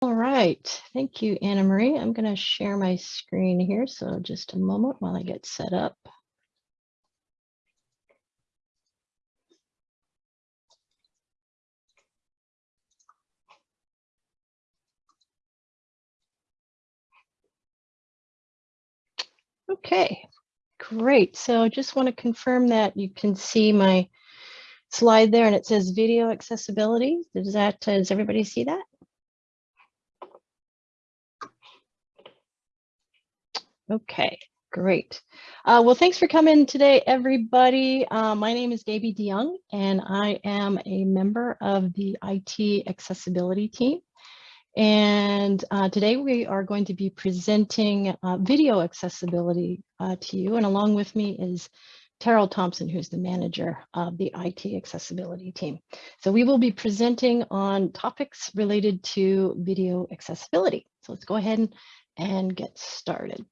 All right, thank you, Anna Marie. I'm going to share my screen here, so just a moment while I get set up. Okay, great. So I just want to confirm that you can see my slide there and it says video accessibility. Does that, does everybody see that? Okay, great. Uh, well, thanks for coming today, everybody. Uh, my name is Gaby DeYoung, and I am a member of the IT accessibility team. And uh, today we are going to be presenting uh, video accessibility uh, to you. And along with me is Terrill Thompson, who's the manager of the IT accessibility team. So we will be presenting on topics related to video accessibility. So let's go ahead and, and get started.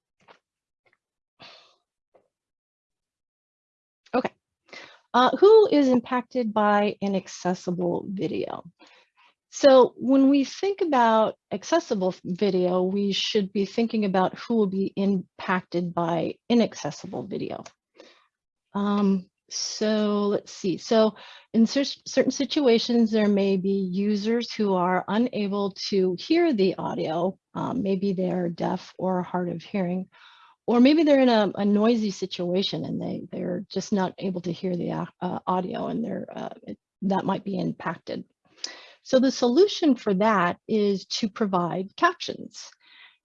Okay. Uh, who is impacted by inaccessible video? So when we think about accessible video, we should be thinking about who will be impacted by inaccessible video. Um, so let's see. So in cer certain situations, there may be users who are unable to hear the audio. Um, maybe they're deaf or hard of hearing, or maybe they're in a, a, noisy situation and they, they're just not able to hear the uh, audio and they're, uh, it, that might be impacted. So the solution for that is to provide captions.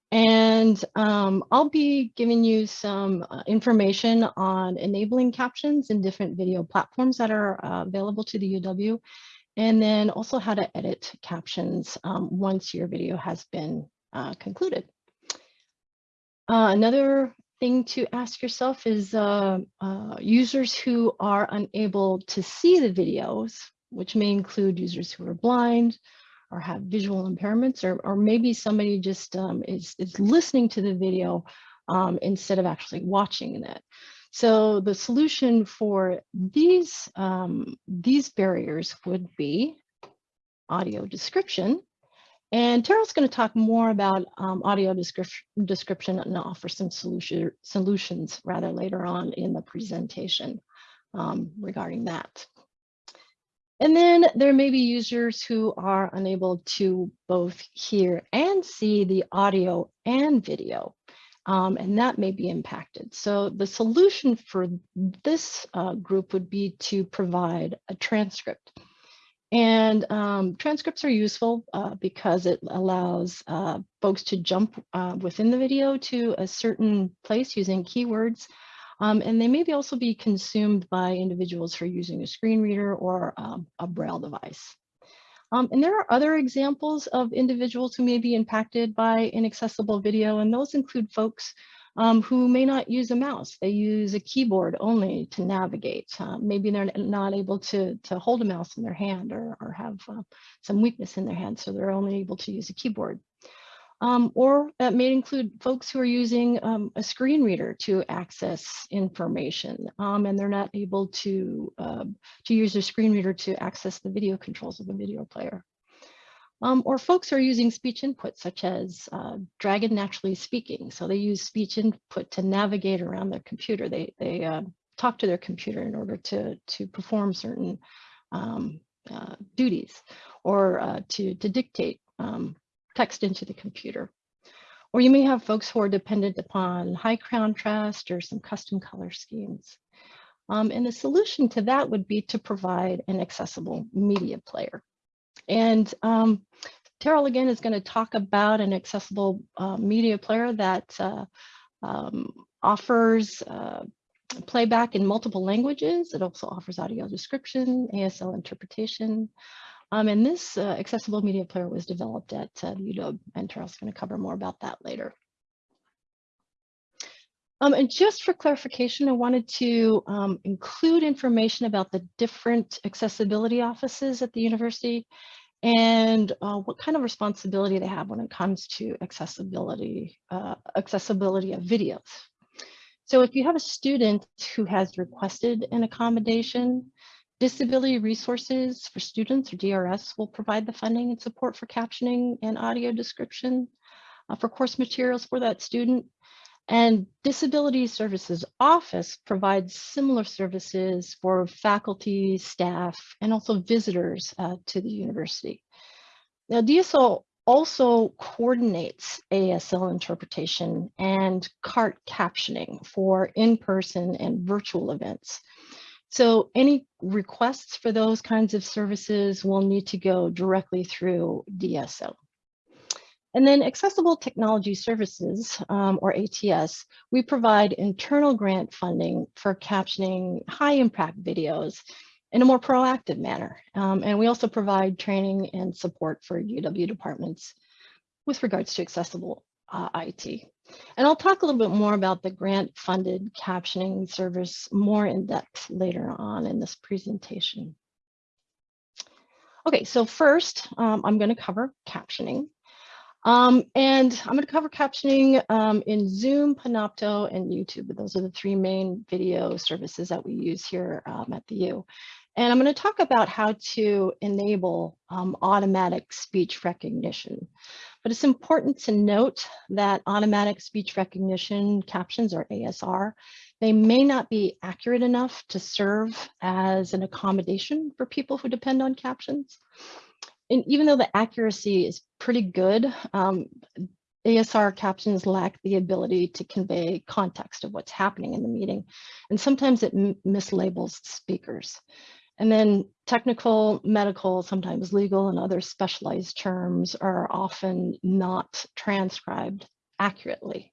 And um, I'll be giving you some uh, information on enabling captions in different video platforms that are uh, available to the UW, and then also how to edit captions um, once your video has been uh, concluded. Uh, another thing to ask yourself is uh, uh, users who are unable to see the videos which may include users who are blind or have visual impairments, or, or maybe somebody just um, is, is listening to the video um, instead of actually watching it. So the solution for these, um, these barriers would be audio description. And Terrill's going to talk more about um, audio description, description and offer some solution, solutions rather later on in the presentation um, regarding that. And then there may be users who are unable to both hear and see the audio and video, um, and that may be impacted. So the solution for this uh, group would be to provide a transcript. And um, transcripts are useful uh, because it allows uh, folks to jump uh, within the video to a certain place using keywords um, and they may be also be consumed by individuals who are using a screen reader or um, a braille device. Um, and there are other examples of individuals who may be impacted by inaccessible video, and those include folks um, who may not use a mouse. They use a keyboard only to navigate. Uh, maybe they're not able to, to hold a mouse in their hand or, or have uh, some weakness in their hand, so they're only able to use a keyboard. Um, or that may include folks who are using um, a screen reader to access information um, and they're not able to, uh, to use a screen reader to access the video controls of a video player. Um, or folks are using speech input such as uh, Dragon Naturally Speaking. So they use speech input to navigate around their computer. They, they uh, talk to their computer in order to, to perform certain um, uh, duties or uh, to, to dictate um, text into the computer. Or you may have folks who are dependent upon high contrast or some custom color schemes. Um, and the solution to that would be to provide an accessible media player. And um, Terrill again is going to talk about an accessible uh, media player that uh, um, offers uh, playback in multiple languages. It also offers audio description, ASL interpretation, um, and this uh, accessible media player was developed at uh, UW, and Terrill's going to cover more about that later. Um, and just for clarification, I wanted to um, include information about the different accessibility offices at the university and uh, what kind of responsibility they have when it comes to accessibility, uh, accessibility of videos. So if you have a student who has requested an accommodation, Disability Resources for Students, or DRS, will provide the funding and support for captioning and audio description uh, for course materials for that student. And Disability Services Office provides similar services for faculty, staff, and also visitors uh, to the university. Now, DSO also coordinates ASL interpretation and CART captioning for in-person and virtual events. So any requests for those kinds of services will need to go directly through DSO. And then Accessible Technology Services, um, or ATS, we provide internal grant funding for captioning high impact videos in a more proactive manner. Um, and we also provide training and support for UW departments with regards to accessible uh, IT. And I'll talk a little bit more about the grant funded captioning service more in depth later on in this presentation. Okay, so first um, I'm going to cover captioning. Um, and I'm going to cover captioning um, in Zoom, Panopto, and YouTube. Those are the three main video services that we use here um, at the U. And I'm going to talk about how to enable um, automatic speech recognition. But it's important to note that automatic speech recognition captions or ASR, they may not be accurate enough to serve as an accommodation for people who depend on captions and even though the accuracy is pretty good, um, ASR captions lack the ability to convey context of what's happening in the meeting. And sometimes it mislabels speakers. And then technical, medical, sometimes legal and other specialized terms are often not transcribed accurately.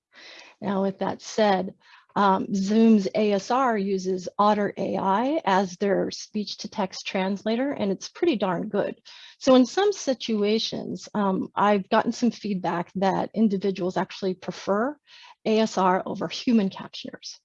Now, with that said, um, Zoom's ASR uses Otter AI as their speech to text translator, and it's pretty darn good. So in some situations, um, I've gotten some feedback that individuals actually prefer ASR over human captioners.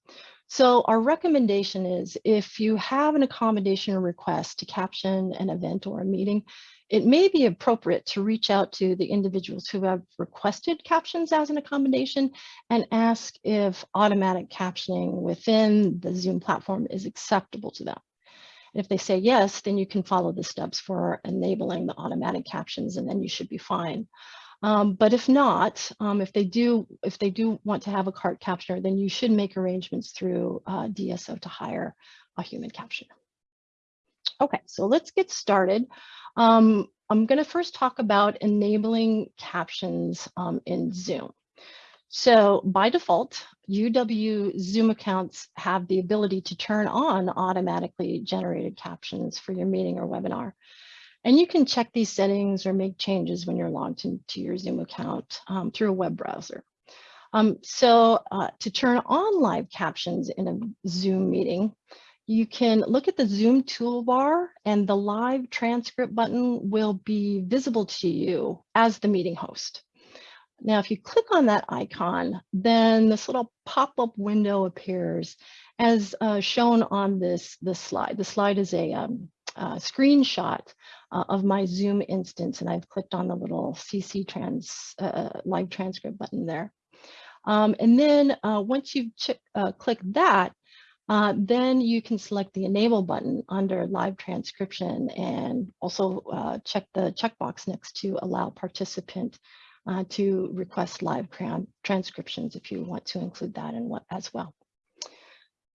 So our recommendation is if you have an accommodation request to caption an event or a meeting, it may be appropriate to reach out to the individuals who have requested captions as an accommodation and ask if automatic captioning within the Zoom platform is acceptable to them. If they say yes, then you can follow the steps for enabling the automatic captions and then you should be fine. Um, but if not, um, if they do if they do want to have a CART captioner, then you should make arrangements through uh, DSO to hire a human captioner. Okay, so let's get started. Um, I'm going to first talk about enabling captions um, in Zoom. So by default, UW Zoom accounts have the ability to turn on automatically generated captions for your meeting or webinar. And you can check these settings or make changes when you're logged into your Zoom account um, through a web browser. Um, so uh, to turn on live captions in a Zoom meeting, you can look at the Zoom toolbar and the live transcript button will be visible to you as the meeting host. Now, if you click on that icon, then this little pop-up window appears as uh, shown on this, this slide. The slide is a um, uh, screenshot uh, of my Zoom instance, and I've clicked on the little CC trans uh, live transcript button there. Um, and then uh, once you uh, click that, uh, then you can select the enable button under live transcription and also uh, check the checkbox next to allow participant uh, to request live transcriptions if you want to include that in what as well.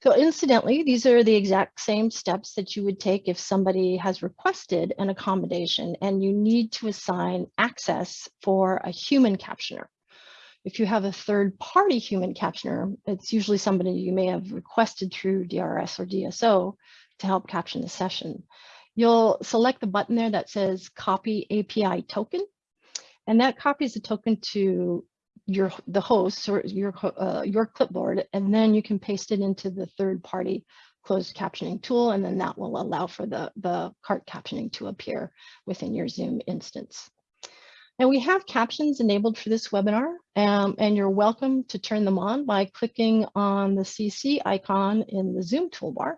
So incidentally, these are the exact same steps that you would take if somebody has requested an accommodation and you need to assign access for a human captioner. If you have a third party human captioner, it's usually somebody you may have requested through DRS or DSO to help caption the session. You'll select the button there that says copy API token, and that copies the token to your the host or your uh, your clipboard, and then you can paste it into the third party closed captioning tool, and then that will allow for the, the CART captioning to appear within your Zoom instance. And we have captions enabled for this webinar, um, and you're welcome to turn them on by clicking on the CC icon in the Zoom toolbar.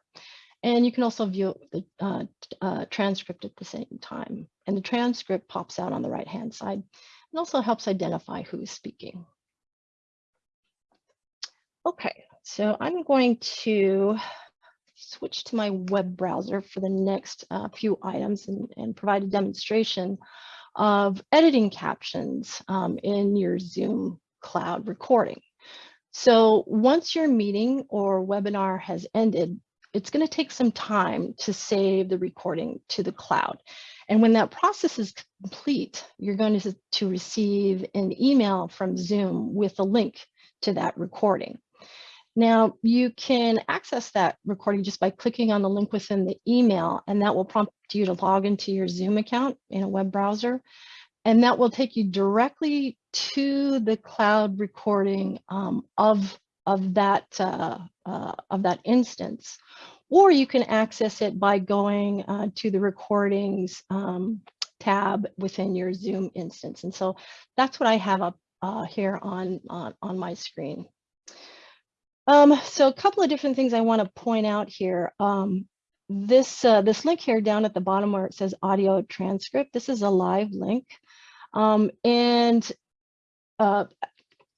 And you can also view the uh, uh, transcript at the same time. And the transcript pops out on the right-hand side and also helps identify who is speaking. Okay, so I'm going to switch to my web browser for the next uh, few items and, and, provide a demonstration of editing captions um, in your Zoom cloud recording. So once your meeting or webinar has ended, it's going to take some time to save the recording to the cloud. And when that process is complete, you're going to, to receive an email from Zoom with a link to that recording. Now, you can access that recording just by clicking on the link within the email, and that will prompt you to log into your Zoom account in a web browser. And that will take you directly to the cloud recording um, of, of, that, uh, uh, of that instance. Or you can access it by going uh, to the recordings um, tab within your Zoom instance. And so that's what I have up uh, here on, on, on my screen. Um, so a couple of different things I want to point out here. Um, this, uh, this link here down at the bottom where it says audio transcript, this is a live link. Um, and uh,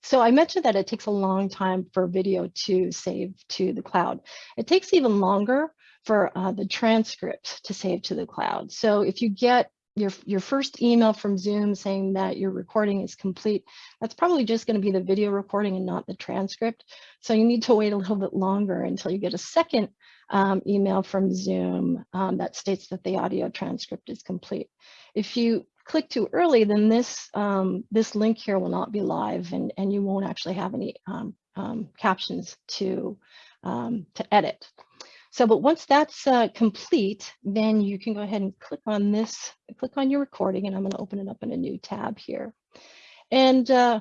so I mentioned that it takes a long time for video to save to the cloud. It takes even longer for uh, the transcript to save to the cloud. So if you get your, your first email from Zoom saying that your recording is complete, that's probably just going to be the video recording and not the transcript. So you need to wait a little bit longer until you get a second um, email from Zoom um, that states that the audio transcript is complete. If you click too early, then this um, this link here will not be live and, and you won't actually have any um, um, captions to, um, to edit. So, but once that's uh, complete, then you can go ahead and click on this, click on your recording, and I'm going to open it up in a new tab here. And uh,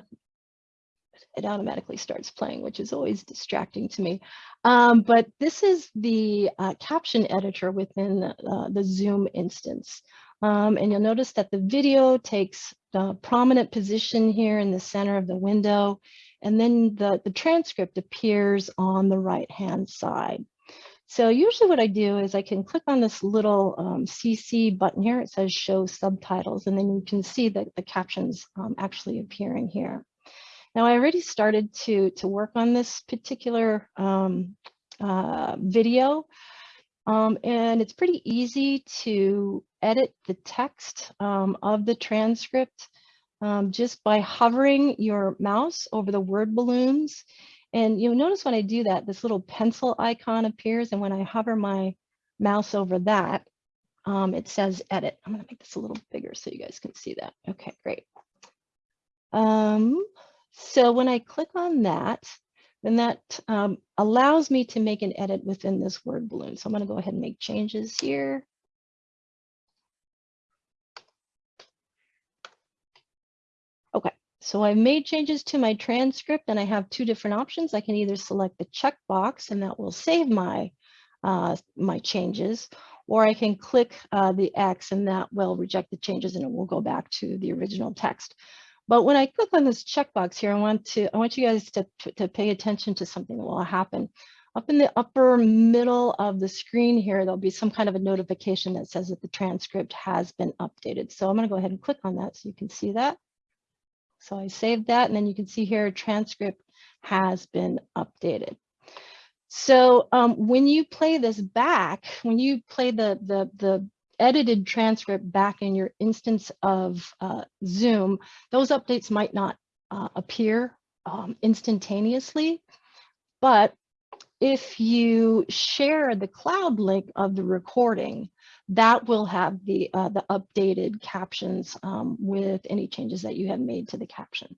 it automatically starts playing, which is always distracting to me. Um, but this is the uh, caption editor within uh, the Zoom instance. Um, and you'll notice that the video takes the prominent position here in the center of the window, and then the, the transcript appears on the right-hand side. So usually what I do is I can click on this little um, CC button here. It says show subtitles, and then you can see that the captions um, actually appearing here. Now I already started to, to work on this particular um, uh, video, um, and it's pretty easy to edit the text um, of the transcript um, just by hovering your mouse over the word balloons and you'll notice when I do that, this little pencil icon appears. And when I hover my mouse over that, um, it says edit. I'm gonna make this a little bigger so you guys can see that. Okay, great. Um, so when I click on that, then that um, allows me to make an edit within this word balloon. So I'm gonna go ahead and make changes here. Okay, so I've made changes to my transcript and I have two different options. I can either select the checkbox and that will save my, uh, my changes, or I can click uh, the X and that will reject the changes and it will go back to the original text. But when I click on this checkbox here, I want to I want you guys to, to pay attention to something that will happen. Up in the upper middle of the screen here, there'll be some kind of a notification that says that the transcript has been updated. So I'm going to go ahead and click on that so you can see that. So I saved that and then you can see here transcript has been updated. So um, when you play this back, when you play the, the, the edited transcript back in your instance of uh, Zoom, those updates might not uh, appear um, instantaneously, but if you share the cloud link of the recording, that will have the, uh, the updated captions um, with any changes that you have made to the caption.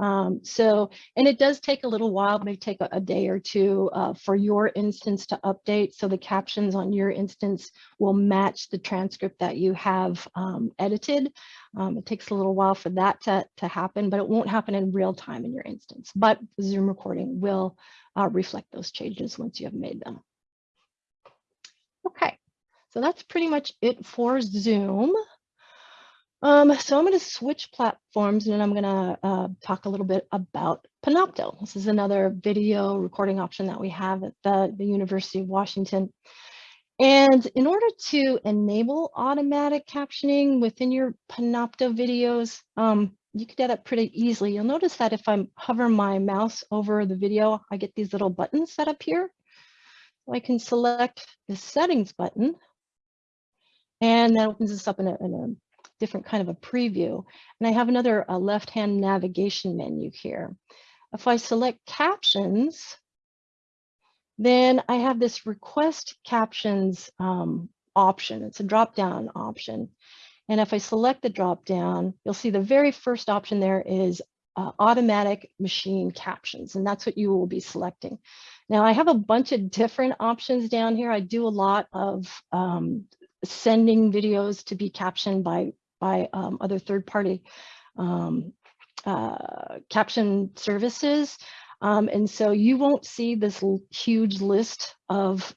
Um, so, and it does take a little while, may take a, a day or two uh, for your instance to update. So the captions on your instance will match the transcript that you have um, edited. Um, it takes a little while for that to, to happen, but it won't happen in real time in your instance. But the Zoom recording will uh, reflect those changes once you have made them. Okay. So that's pretty much it for Zoom. Um, so I'm going to switch platforms and then I'm going to uh, talk a little bit about Panopto. This is another video recording option that we have at the, the University of Washington. And in order to enable automatic captioning within your Panopto videos, um, you can do that pretty easily. You'll notice that if I hover my mouse over the video, I get these little buttons that appear. So I can select the settings button and that opens this up in a, in a different kind of a preview. And I have another left-hand navigation menu here. If I select captions, then I have this request captions um, option. It's a drop-down option. And if I select the drop-down, you'll see the very first option there is uh, automatic machine captions, and that's what you will be selecting. Now I have a bunch of different options down here. I do a lot of um, sending videos to be captioned by, by um, other third-party um, uh, caption services. Um, and so you won't see this huge list of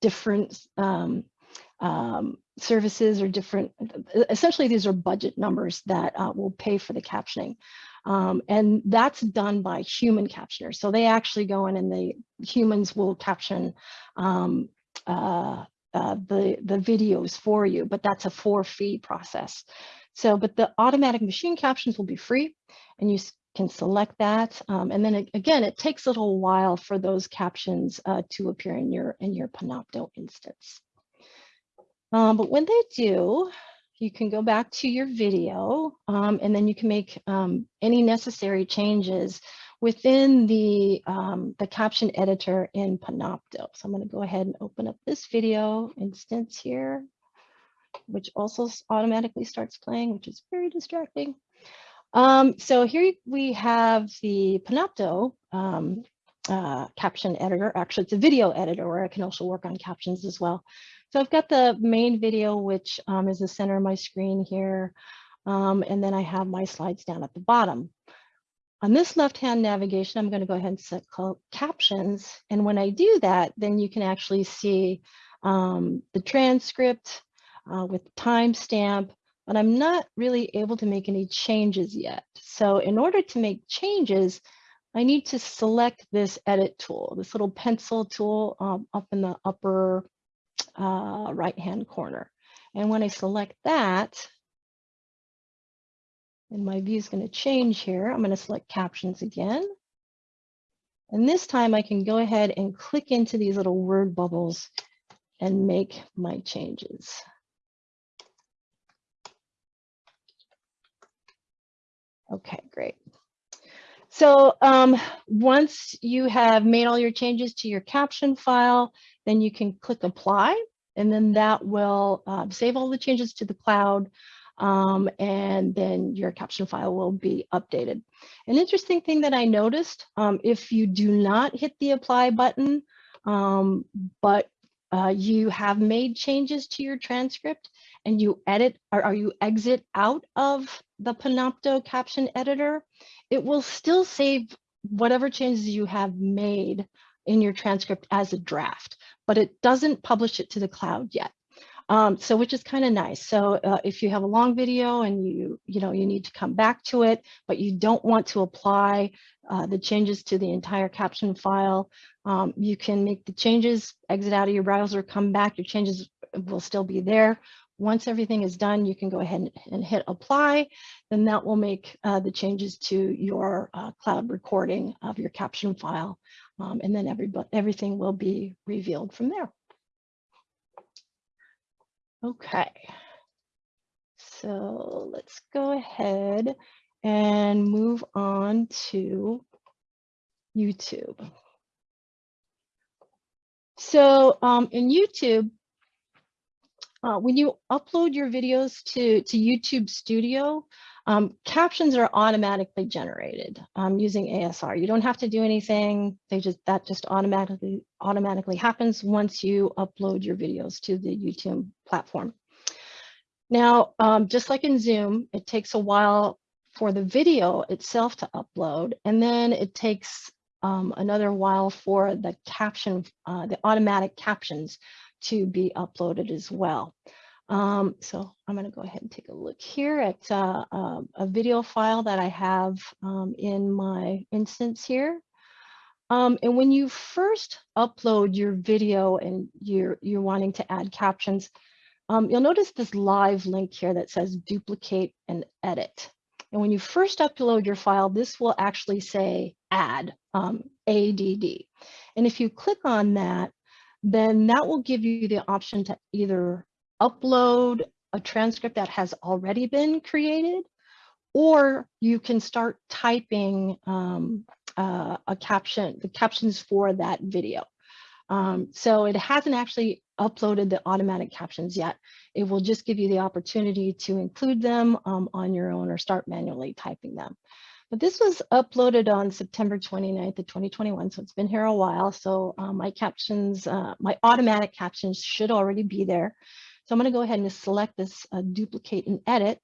different um, um, services or different, essentially these are budget numbers that uh, will pay for the captioning. Um, and that's done by human captioners. So they actually go in and the humans will caption um, uh, uh, the, the videos for you, but that's a for fee process. So, but the automatic machine captions will be free and you can select that. Um, and then it, again, it takes a little while for those captions uh, to appear in your, in your Panopto instance. Um, but when they do, you can go back to your video um, and then you can make um, any necessary changes within the, um, the caption editor in Panopto. So I'm going to go ahead and open up this video instance here, which also automatically starts playing, which is very distracting. Um, so here we have the Panopto um, uh, caption editor. Actually, it's a video editor where I can also work on captions as well. So I've got the main video, which um, is the center of my screen here. Um, and then I have my slides down at the bottom. On this left-hand navigation, I'm going to go ahead and set captions. And when I do that, then you can actually see um, the transcript uh, with timestamp, but I'm not really able to make any changes yet. So in order to make changes, I need to select this edit tool, this little pencil tool um, up in the upper uh, right-hand corner. And when I select that, and my view is going to change here, I'm going to select captions again. And this time I can go ahead and click into these little word bubbles and make my changes. Okay, great. So um, once you have made all your changes to your caption file, then you can click apply and then that will uh, save all the changes to the cloud um, and then your caption file will be updated. An interesting thing that I noticed, um, if you do not hit the apply button, um, but uh, you have made changes to your transcript and you edit or, or you exit out of the Panopto caption editor, it will still save whatever changes you have made in your transcript as a draft, but it doesn't publish it to the cloud yet. Um, so which is kind of nice. So uh, if you have a long video and you, you know, you need to come back to it, but you don't want to apply uh, the changes to the entire caption file, um, you can make the changes, exit out of your browser, come back, your changes will still be there. Once everything is done, you can go ahead and hit apply. Then that will make uh, the changes to your uh, cloud recording of your caption file. Um, and then every, everything will be revealed from there. Okay. So let's go ahead and move on to YouTube. So um, in YouTube, uh, when you upload your videos to, to YouTube Studio, um, captions are automatically generated um, using ASR. You don't have to do anything. They just that just automatically automatically happens once you upload your videos to the YouTube platform. Now, um, just like in Zoom, it takes a while for the video itself to upload, and then it takes um, another while for the caption, uh, the automatic captions to be uploaded as well. Um, so I'm going to go ahead and take a look here at uh, uh, a video file that I have um, in my instance here. Um, and when you first upload your video and you're, you're wanting to add captions, um, you'll notice this live link here that says duplicate and edit. And when you first upload your file, this will actually say add, um, ADD. And if you click on that, then that will give you the option to either upload a transcript that has already been created, or you can start typing um, uh, a caption, the captions for that video. Um, so it hasn't actually uploaded the automatic captions yet. It will just give you the opportunity to include them um, on your own or start manually typing them. But this was uploaded on September 29th of 2021, so it's been here a while. So uh, my captions, uh, my automatic captions should already be there. So I'm gonna go ahead and select this uh, duplicate and edit.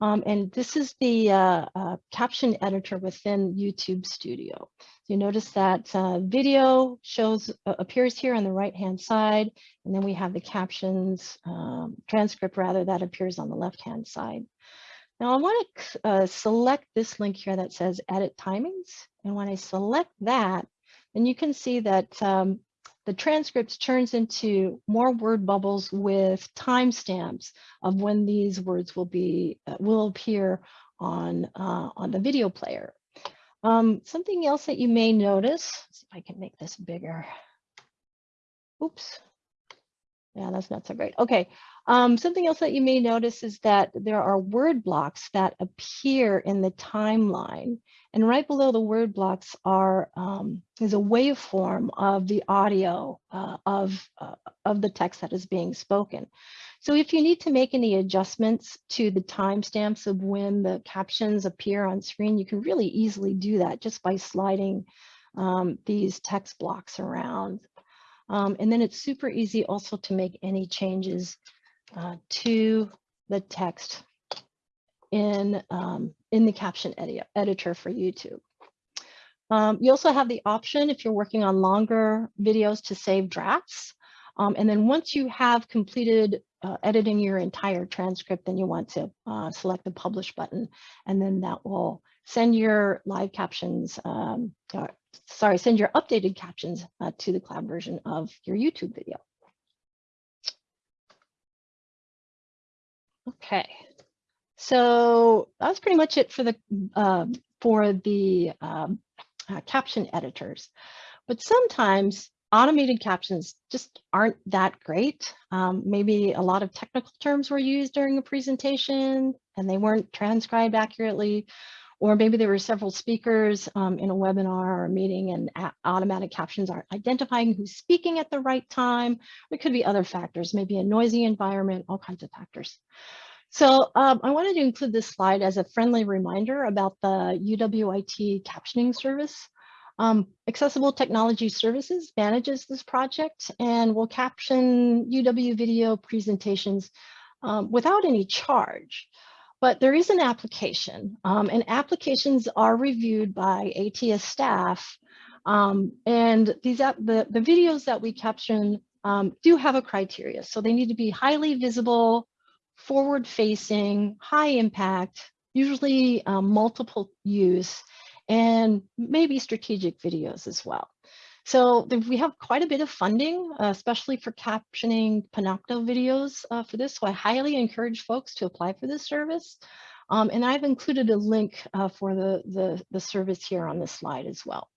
Um, and this is the uh, uh, caption editor within YouTube Studio. You notice that uh, video shows uh, appears here on the right hand side, and then we have the captions um, transcript rather that appears on the left hand side. Now I want to uh, select this link here that says edit timings, and when I select that, then you can see that um, the transcripts turns into more word bubbles with timestamps of when these words will be uh, will appear on uh, on the video player. Um, something else that you may notice, see if I can make this bigger. Oops. Yeah, that's not so great. Okay, um, something else that you may notice is that there are word blocks that appear in the timeline. And right below the word blocks are um, is a waveform of the audio uh, of, uh, of the text that is being spoken. So if you need to make any adjustments to the timestamps of when the captions appear on screen, you can really easily do that just by sliding um, these text blocks around. Um, and then it's super easy also to make any changes uh, to the text in, um, in the caption edi editor for YouTube. Um, you also have the option if you're working on longer videos to save drafts. Um, and then once you have completed uh, editing your entire transcript, then you want to uh, select the publish button, and then that will send your live captions, um, or, sorry, send your updated captions uh, to the cloud version of your YouTube video. Okay, so that's pretty much it for the uh, for the um, uh, caption editors. But sometimes automated captions just aren't that great. Um, maybe a lot of technical terms were used during a presentation and they weren't transcribed accurately. Or maybe there were several speakers um, in a webinar or a meeting and automatic captions aren't identifying who's speaking at the right time. It could be other factors, maybe a noisy environment, all kinds of factors. So um, I wanted to include this slide as a friendly reminder about the UWIT captioning service. Um, Accessible Technology Services manages this project and will caption UW video presentations um, without any charge. But there is an application um, and applications are reviewed by ATS staff. Um, and these the, the videos that we caption um, do have a criteria. So they need to be highly visible, forward facing, high impact, usually um, multiple use, and maybe strategic videos as well. So we have quite a bit of funding, uh, especially for captioning Panopto videos uh, for this. So I highly encourage folks to apply for this service. Um, and I've included a link uh, for the, the, the service here on this slide as well.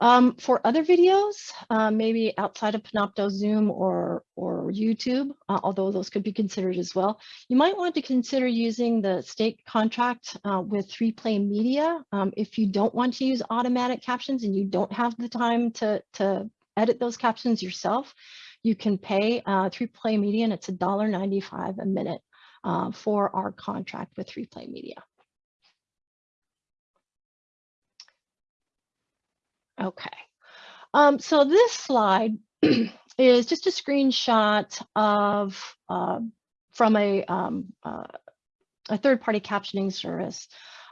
Um, for other videos, uh, maybe outside of Panopto, Zoom, or, or YouTube, uh, although those could be considered as well, you might want to consider using the state contract uh, with 3Play Media. Um, if you don't want to use automatic captions and you don't have the time to, to edit those captions yourself, you can pay 3Play uh, Media and it's $1.95 a minute uh, for our contract with 3Play Media. Okay, um, so this slide is just a screenshot of uh, from a, um, uh, a third-party captioning service.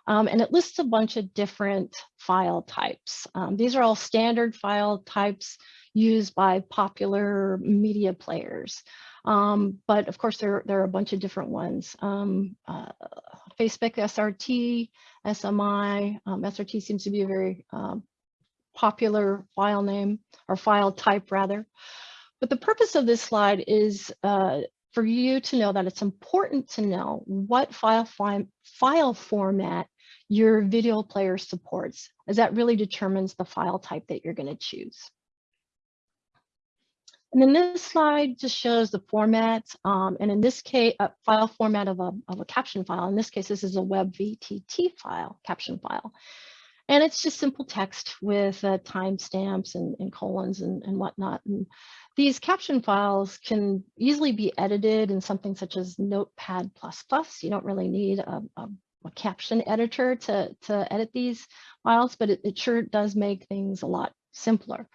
Um, and it lists a bunch of different file types. Um, these are all standard file types used by popular media players. Um, but of course, there, there are a bunch of different ones. Uh, Facebook SRT, SMI, SRT seems to be a very popular file name or file type rather. But the purpose of this slide is uh, for you to know that it's important to know what file, file format your video player supports, as that really determines the file type that you're going to choose. And then this slide just shows the format. Um, and in this case, a file format of a, of a caption file. In this case, this is a web VTT file, caption file. And it's just simple text with uh, timestamps and, and, colons and, and whatnot. And these caption files can easily be edited in something such as Notepad++. You don't really need a, a, a caption editor to, to edit these files, but it, it sure does make things a lot simpler.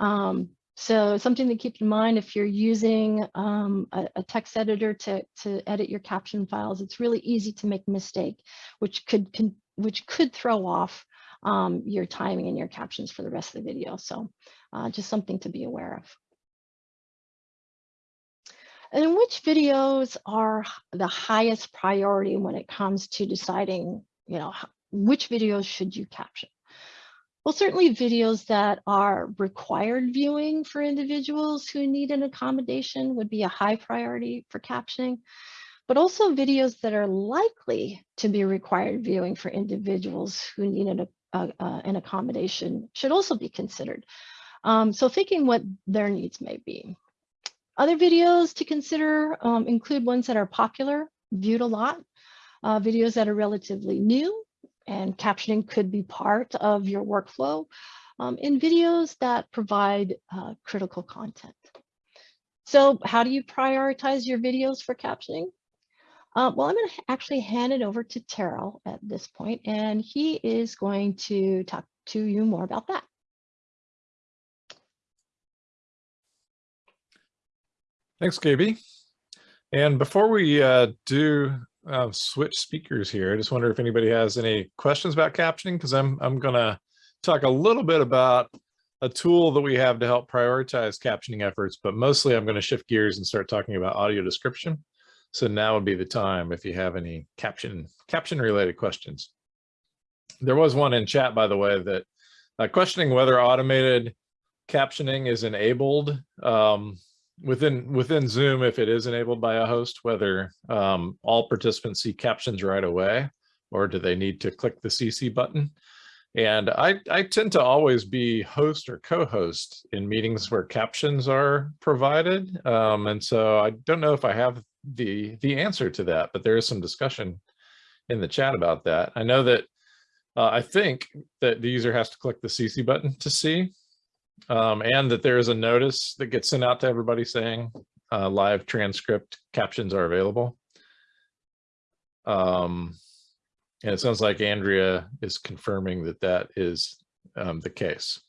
Um, so something to keep in mind if you're using um, a, a, text editor to, to edit your caption files, it's really easy to make a mistake, which could, can, which could throw off um, your timing and your captions for the rest of the video. So uh, just something to be aware of. And which videos are the highest priority when it comes to deciding, you know, which videos should you caption? Well, certainly videos that are required viewing for individuals who need an accommodation would be a high priority for captioning, but also videos that are likely to be required viewing for individuals who need an, uh, uh, an accommodation should also be considered. Um, so thinking what their needs may be. Other videos to consider um, include ones that are popular, viewed a lot, uh, videos that are relatively new, and captioning could be part of your workflow um, in videos that provide uh, critical content. So how do you prioritize your videos for captioning? Uh, well, I'm going to actually hand it over to Terrill at this point, and he is going to talk to you more about that. Thanks, KB. And before we uh, do uh, switch speakers here. I just wonder if anybody has any questions about captioning, because I'm, I'm going to talk a little bit about a tool that we have to help prioritize captioning efforts, but mostly I'm going to shift gears and start talking about audio description. So now would be the time if you have any caption caption related questions. There was one in chat, by the way, that uh, questioning whether automated captioning is enabled um, within within Zoom, if it is enabled by a host, whether um, all participants see captions right away, or do they need to click the CC button? And I, I tend to always be host or co-host in meetings where captions are provided. Um, and so I don't know if I have the, the answer to that, but there is some discussion in the chat about that. I know that uh, I think that the user has to click the CC button to see, um, and that there is a notice that gets sent out to everybody saying uh, live transcript captions are available. Um, and it sounds like Andrea is confirming that that is um, the case.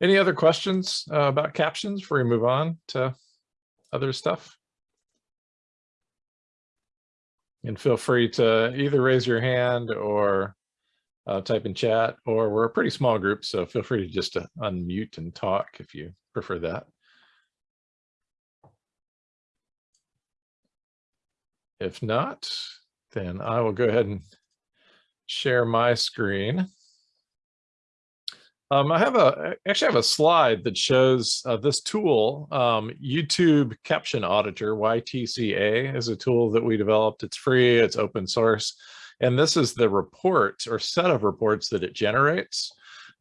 Any other questions uh, about captions before we move on to other stuff? And feel free to either raise your hand or uh, type in chat, or we're a pretty small group, so feel free to just unmute and talk if you prefer that. If not, then I will go ahead and share my screen. Um, I have a actually I have a slide that shows uh, this tool, um, YouTube Caption Auditor, YTCA, is a tool that we developed. It's free, it's open source. And this is the report or set of reports that it generates.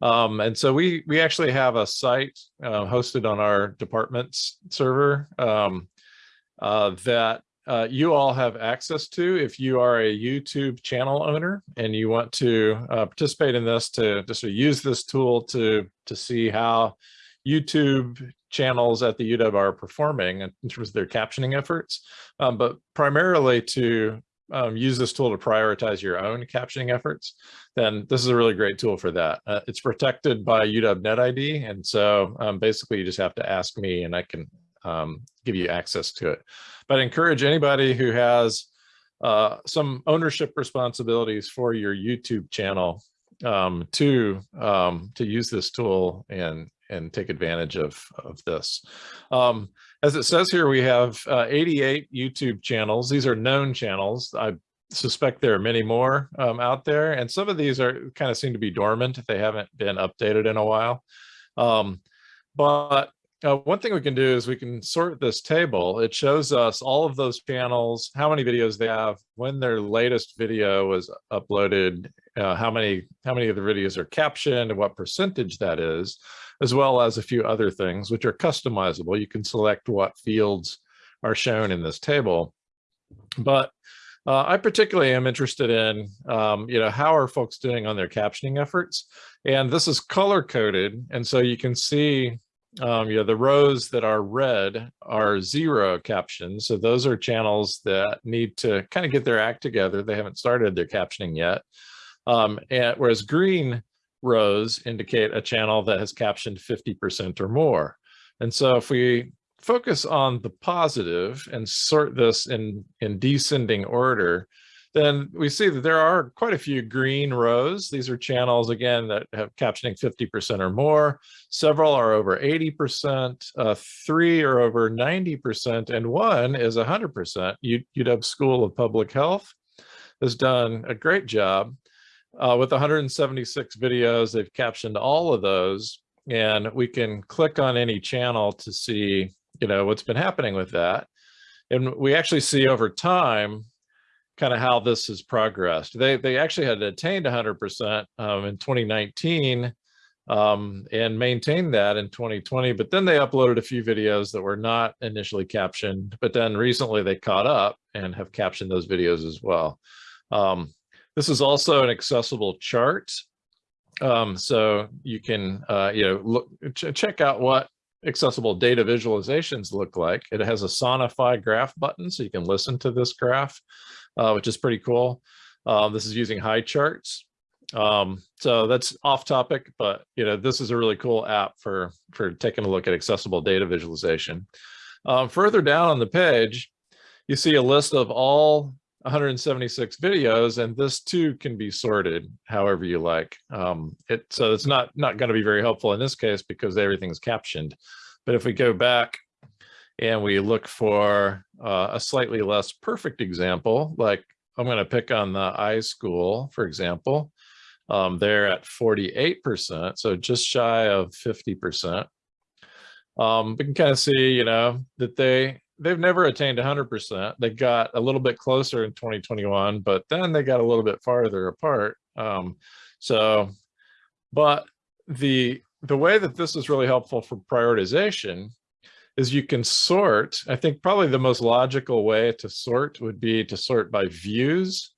Um, and so we we actually have a site uh, hosted on our department's server um, uh, that uh, you all have access to if you are a YouTube channel owner and you want to uh, participate in this to just use this tool to to see how YouTube channels at the UW are performing in terms of their captioning efforts, um, but primarily to um, use this tool to prioritize your own captioning efforts, then this is a really great tool for that. Uh, it's protected by UW NetID. And so um, basically you just have to ask me and I can um, give you access to it. But encourage anybody who has uh, some ownership responsibilities for your YouTube channel um, to um, to use this tool and and take advantage of of this. Um, as it says here, we have uh, 88 YouTube channels. These are known channels. I suspect there are many more um, out there, and some of these are kind of seem to be dormant they haven't been updated in a while. Um, but uh, one thing we can do is we can sort this table. It shows us all of those channels, how many videos they have, when their latest video was uploaded, uh, how many how many of the videos are captioned, and what percentage that is. as well as a few other things which are customizable. You can select what fields are shown in this table. But uh, I particularly am interested in, um, you know, how are folks doing on their captioning efforts? And this is color coded. And so you can see, um, you know, the rows that are red are zero captions. So those are channels that need to kind of get their act together. They haven't started their captioning yet. Um, and whereas green rows indicate a channel that has captioned 50% or more. And so if we focus on the positive and sort this in, in descending order, then we see that there are quite a few green rows. These are channels, again, that have captioning 50% or more. Several are over 80%, uh, three are over 90%, and one is 100%. UW School of Public Health has done a great job. Uh, with 176 videos, they've captioned all of those, and we can click on any channel to see you know, what's been happening with that. And we actually see over time kind of how this has progressed. They they actually had attained 100% um, in 2019 um, and maintained that in 2020, but then they uploaded a few videos that were not initially captioned, but then recently they caught up and have captioned those videos as well. Um, this is also an accessible chart. Um, so you can, uh, you know, look, ch check out what accessible data visualizations look like. It has a Sonify graph button, so you can listen to this graph, uh, which is pretty cool. Uh, this is using Highcharts. Um, so that's off topic, but you know, this is a really cool app for, for taking a look at accessible data visualization. Um, further down on the page, you see a list of all 176 videos, and this too can be sorted however you like. Um, it, so it's not, not going to be very helpful in this case because everything's captioned. But if we go back and we look for uh, a slightly less perfect example, like I'm going to pick on the iSchool, for example, um, they're at 48%, so just shy of 50%. Um, we can kind of see, you know, that they they've never attained 100%. They got a little bit closer in 2021, but then they got a little bit farther apart. Um, so, but the the way that this is really helpful for prioritization is you can sort. I think probably the most logical way to sort would be to sort by views,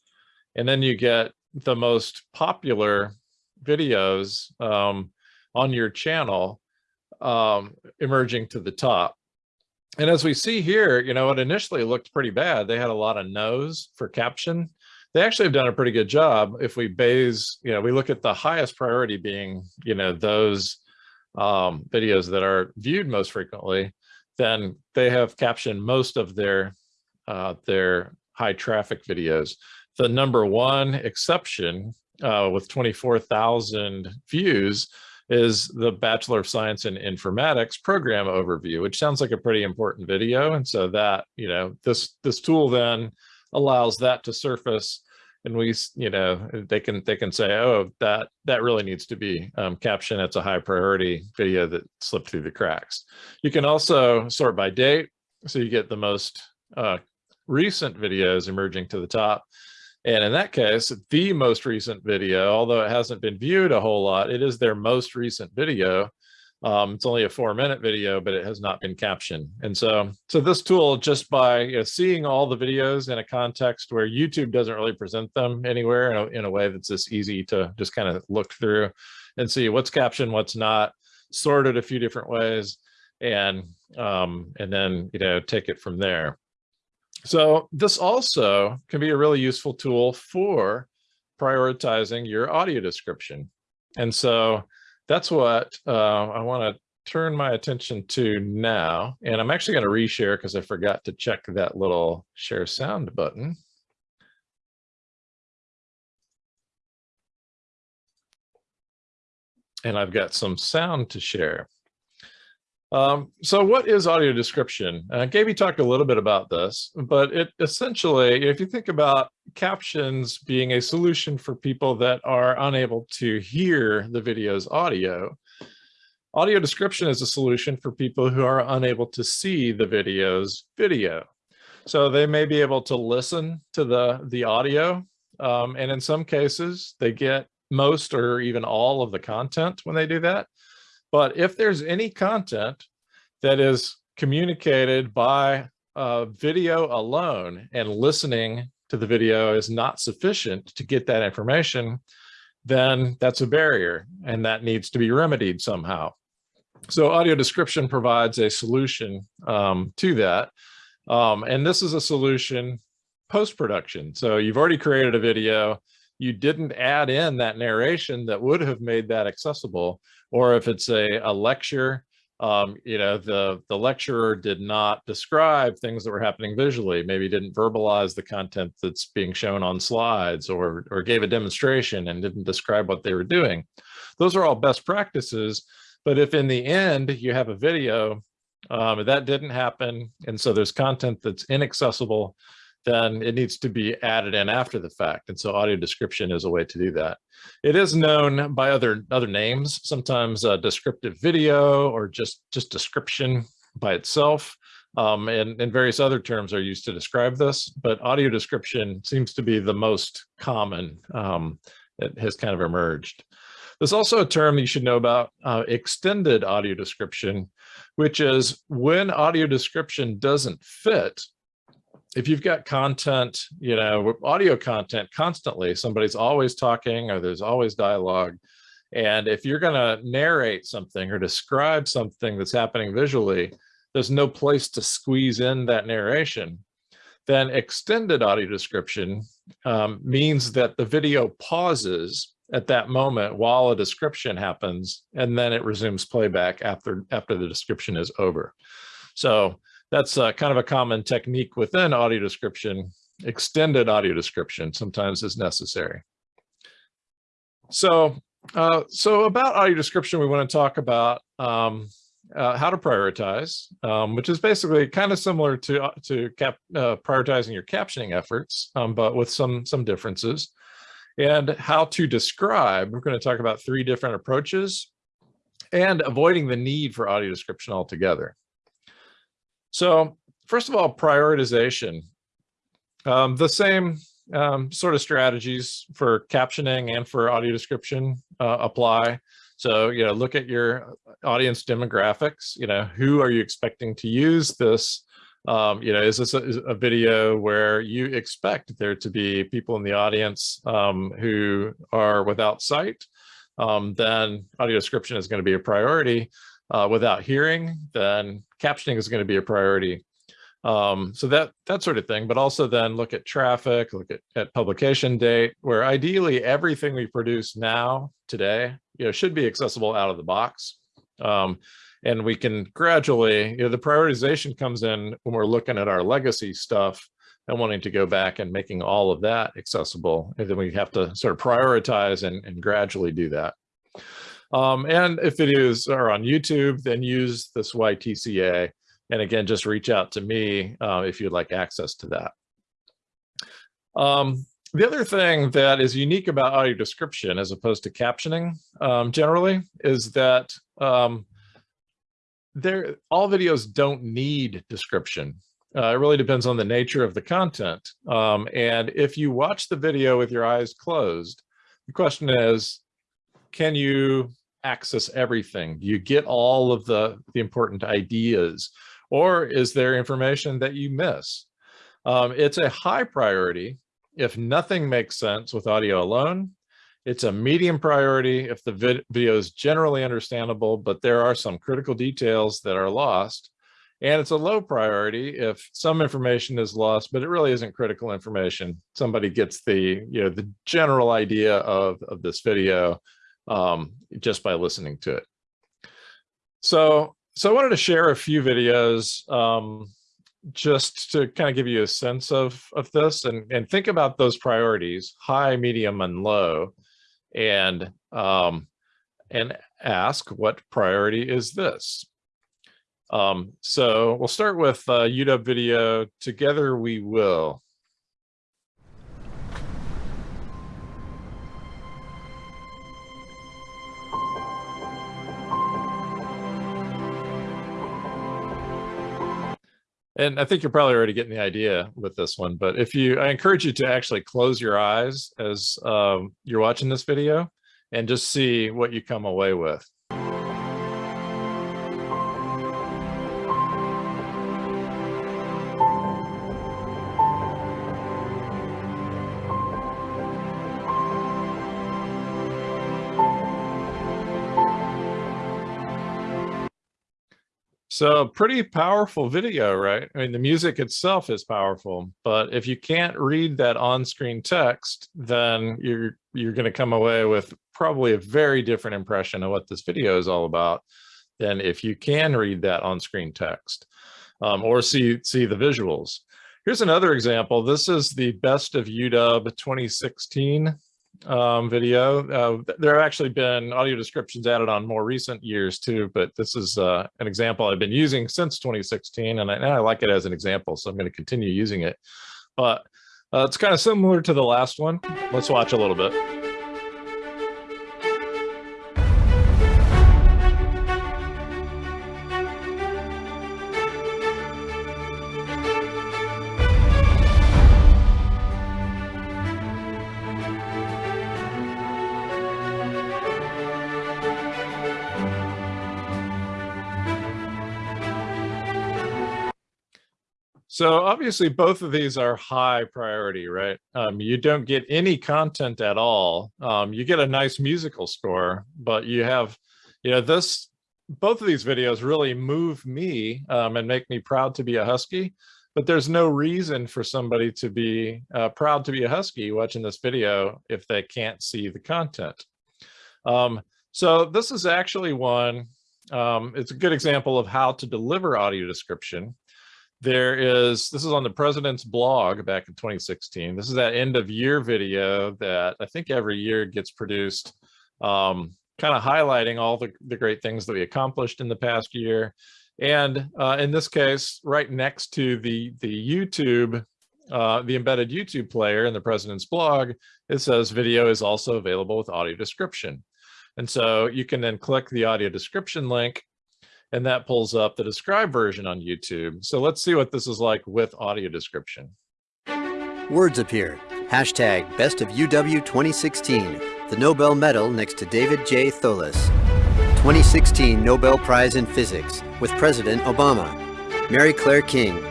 and then you get the most popular videos um, on your channel um, emerging to the top and as we see here, you know, it initially looked pretty bad. They had a lot of no's for caption. They actually have done a pretty good job. If we base, you know, we look at the highest priority being, you know, those um, videos that are viewed most frequently, then they have captioned most of their uh, their high traffic videos. The number one exception uh, with 24,000 views is the Bachelor of Science in Informatics program overview, which sounds like a pretty important video. And so that, you know, this this tool then allows that to surface and we, you know, they can they can say, oh, that that really needs to be um, captioned. It's a high priority video that slipped through the cracks. You can also sort by date. So you get the most uh, recent videos emerging to the top. And in that case, the most recent video, although it hasn't been viewed a whole lot, it is their most recent video. Um, it's only a four minute video, but it has not been captioned. And so, so this tool, just by you know, seeing all the videos in a context where YouTube doesn't really present them anywhere in a, in a way that's just easy to just kind of look through and see what's captioned, what's not, sorted a few different ways, and um, and then you know take it from there. So this also can be a really useful tool for prioritizing your audio description. And so that's what uh, I want to turn my attention to now. And I'm actually going to reshare because I forgot to check that little share sound button. And I've got some sound to share. Um, so what is audio description? Uh, Gaby talked a little bit about this, but it essentially, if you think about captions being a solution for people that are unable to hear the video's audio, audio description is a solution for people who are unable to see the video's video. So they may be able to listen to the, the audio, um, and in some cases, they get most or even all of the content when they do that But if there's any content that is communicated by uh, video alone and listening to the video is not sufficient to get that information, then that's a barrier and that needs to be remedied somehow. So audio description provides a solution um, to that. Um, and this is a solution post-production. So you've already created a video, you didn't add in that narration that would have made that accessible. Or if it's a, a lecture, um, you know, the, the lecturer did not describe things that were happening visually, maybe didn't verbalize the content that's being shown on slides or, or gave a demonstration and didn't describe what they were doing. Those are all best practices. But if in the end you have a video um, that didn't happen, and so there's content that's inaccessible, then it needs to be added in after the fact. And so audio description is a way to do that. It is known by other other names, sometimes descriptive video or just, just description by itself. Um, and, and various other terms are used to describe this, but audio description seems to be the most common um, that has kind of emerged. There's also a term you should know about, uh, extended audio description, which is when audio description doesn't fit if you've got content, you know, audio content constantly, somebody's always talking or there's always dialogue. And if you're going to narrate something or describe something that's happening visually, there's no place to squeeze in that narration. Then extended audio description um, means that the video pauses at that moment while a description happens, and then it resumes playback after, after the description is over. So that's uh, kind of a common technique within audio description. Extended audio description sometimes is necessary. So, uh, so about audio description, we want to talk about um, uh, how to prioritize, um, which is basically kind of similar to uh, to cap, uh, prioritizing your captioning efforts, um, but with some some differences. And how to describe. We're going to talk about three different approaches and avoiding the need for audio description altogether. So first of all, prioritization. Um, the same um, sort of strategies for captioning and for audio description uh, apply. So, you know, look at your audience demographics, you know, who are you expecting to use this? Um, you know, is this a, is a, video where you expect there to be people in the audience um, who are without sight? Um, then audio description is going to be a priority uh, without hearing, then captioning is going to be a priority. Um, so that that sort of thing, but also then look at traffic, look at, at publication date, where ideally everything we produce now, today, you know, should be accessible out of the box. Um, and we can gradually, you know, the prioritization comes in when we're looking at our legacy stuff and wanting to go back and making all of that accessible. And then we have to sort of prioritize and, and gradually do that. Um, and if videos are on YouTube, then use this YTCA. And again, just reach out to me uh, if you'd like access to that. Um, the other thing that is unique about audio description as opposed to captioning um, generally is that um, there all videos don't need description. Uh, it really depends on the nature of the content. Um, and if you watch the video with your eyes closed, the question is, can you access everything? Do you get all of the, the important ideas? Or is there information that you miss? Um, it's a high priority if nothing makes sense with audio alone. It's a medium priority if the vid video is generally understandable, but there are some critical details that are lost. And it's a low priority if some information is lost, but it really isn't critical information. Somebody gets the, you know, the general idea of, of this video um, just by listening to it. So, so I wanted to share a few videos um, just to kind of give you a sense of, of this and, and think about those priorities, high, medium, and low, and, um, and ask what priority is this? Um, so we'll start with uh, UW video, Together We Will. And I think you're probably already getting the idea with this one, but if you, I encourage you to actually close your eyes as um, you're watching this video and just see what you come away with. So pretty powerful video, right? I mean, the music itself is powerful, but if you can't read that on-screen text, then you're you're going to come away with probably a very different impression of what this video is all about than if you can read that on-screen text um, or see see the visuals. Here's another example. This is the best of UW 2016 um, video. Uh, there have actually been audio descriptions added on more recent years too, but this is uh, an example I've been using since 2016 and I, and I like it as an example, so I'm going to continue using it. But uh, it's kind of similar to the last one. Let's watch a little bit. So obviously both of these are high priority, right? Um, you don't get any content at all. Um, you get a nice musical score, but you have, you know, this, both of these videos really move me um, and make me proud to be a Husky, but there's no reason for somebody to be uh, proud to be a Husky watching this video if they can't see the content. Um, so this is actually one, um, it's a good example of how to deliver audio description there is, this is on the president's blog back in 2016. This is that end of year video that I think every year gets produced, um, kind of highlighting all the, the great things that we accomplished in the past year. And uh, in this case, right next to the, the YouTube, uh, the embedded YouTube player in the president's blog, it says video is also available with audio description. And so you can then click the audio description link and that pulls up the described version on YouTube. So let's see what this is like with audio description. Words appear. Hashtag Best of UW 2016. The Nobel Medal next to David J. Thouless. 2016 Nobel Prize in Physics with President Obama. Mary Claire King.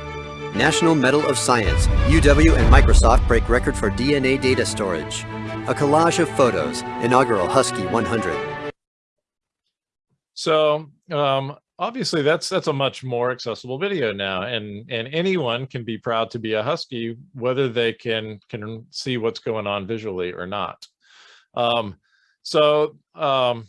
National Medal of Science. UW and Microsoft break record for DNA data storage. A collage of photos. Inaugural Husky 100. So um, obviously that's that's a much more accessible video now and and anyone can be proud to be a husky whether they can can see what's going on visually or not. Um, so um,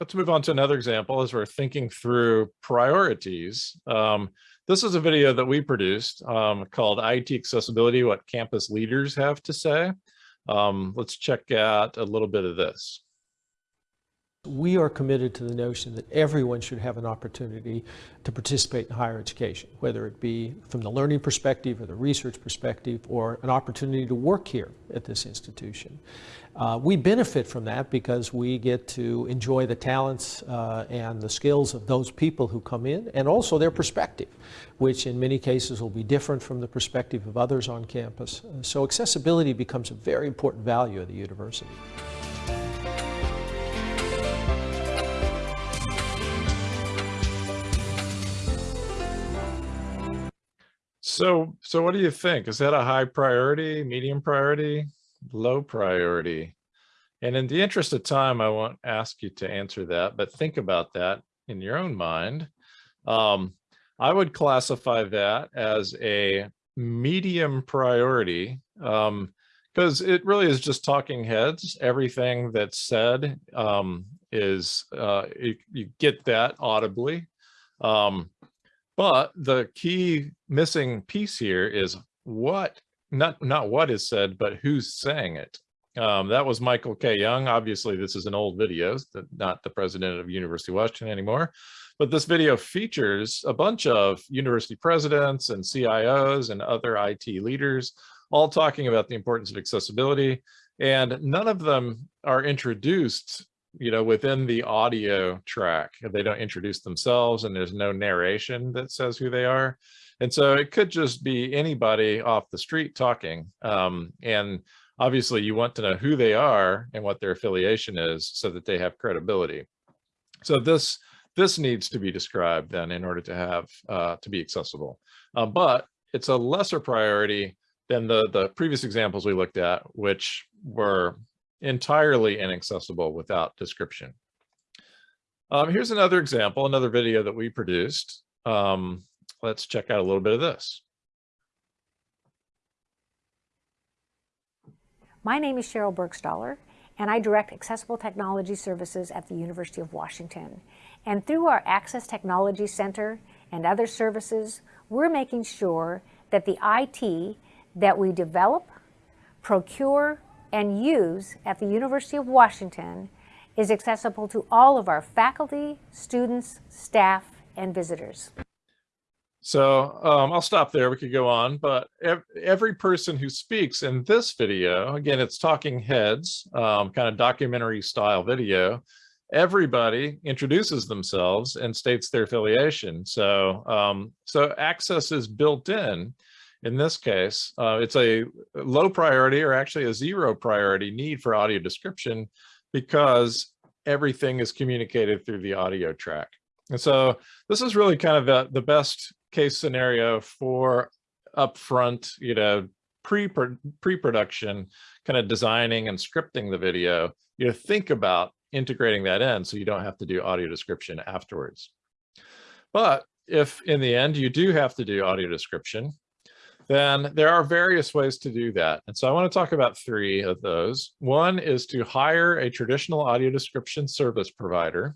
let's move on to another example as we're thinking through priorities. Um, this is a video that we produced um, called IT accessibility what campus leaders have to say. Um, let's check out a little bit of this we are committed to the notion that everyone should have an opportunity to participate in higher education, whether it be from the learning perspective or the research perspective or an opportunity to work here at this institution. Uh, we benefit from that because we get to enjoy the talents uh, and the skills of those people who come in and also their perspective, which in many cases will be different from the perspective of others on campus. So accessibility becomes a very important value of the university. So, so what do you think? Is that a high priority, medium priority, low priority? And in the interest of time, I won't ask you to answer that, but think about that in your own mind. Um, I would classify that as a medium priority because um, it really is just talking heads. Everything that's said um, is, uh, you, you, get that audibly. Um, but the key missing piece here is what, not, not what is said, but who's saying it. Um, that was Michael K. Young. Obviously, this is an old video, not the president of University of Washington anymore. But this video features a bunch of university presidents and CIOs and other IT leaders all talking about the importance of accessibility. And none of them are introduced you know, within the audio track. They don't introduce themselves and there's no narration that says who they are. And so it could just be anybody off the street talking. Um, and obviously you want to know who they are and what their affiliation is so that they have credibility. So this this needs to be described then in order to have uh, to be accessible. Uh, but it's a lesser priority than the the previous examples we looked at, which were entirely inaccessible without description. Um, here's another example, another video that we produced. Um, let's check out a little bit of this. My name is Sheryl Burgstahler, and I direct Accessible Technology Services at the University of Washington. And through our Access Technology Center and other services, we're making sure that the IT that we develop, procure, and use at the University of Washington is accessible to all of our faculty, students, staff, and visitors. So um, I'll stop there. We could go on, but ev every person who speaks in this video, again, it's talking heads, um, kind of documentary style video. Everybody introduces themselves and states their affiliation. So, um, so access is built in. In this case, uh, it's a low priority or actually a zero priority need for audio description because everything is communicated through the audio track. And so this is really kind of the, the best case scenario for upfront, you know, pre pre-production kind of designing and scripting the video. You know, think about integrating that in so you don't have to do audio description afterwards. But if in the end you do have to do audio description, then there are various ways to do that. And so I want to talk about three of those. One is to hire a traditional audio description service provider.